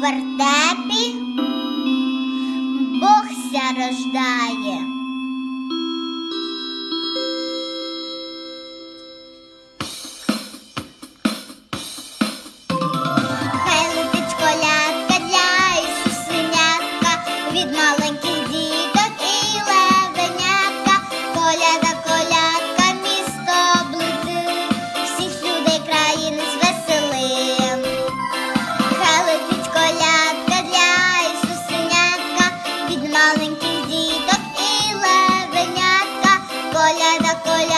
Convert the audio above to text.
вертепі Богся рождає. colada, colada.